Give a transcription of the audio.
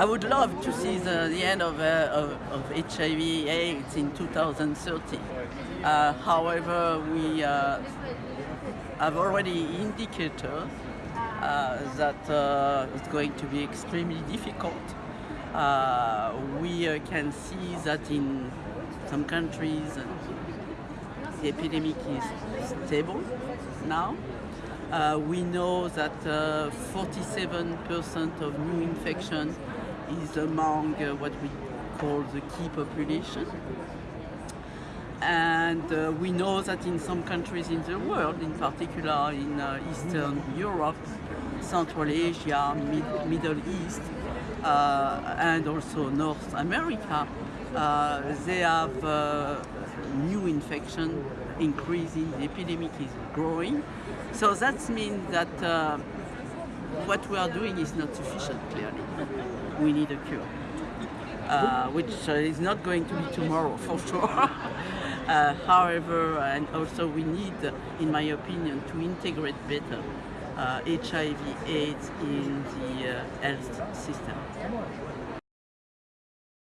I would love to see the, the end of, uh, of, of, HIV AIDS in 2030. Uh, however, we uh, have already indicated uh, that uh, it's going to be extremely difficult. Uh, we can see that in some countries the epidemic is stable now. Uh, we know that 47% uh, of new infection is among uh, what we call the key population. And uh, we know that in some countries in the world, in particular in uh, Eastern Europe, Central Asia, Mid Middle East, uh, and also North America, uh, they have uh, new infection increasing, the epidemic is growing. So that means that what we are doing is not sufficient, clearly. We need a cure. Uh, which uh, is not going to be tomorrow for sure. uh, however, and also we need, in my opinion, to integrate better HIV uh, AIDS in the uh, health system.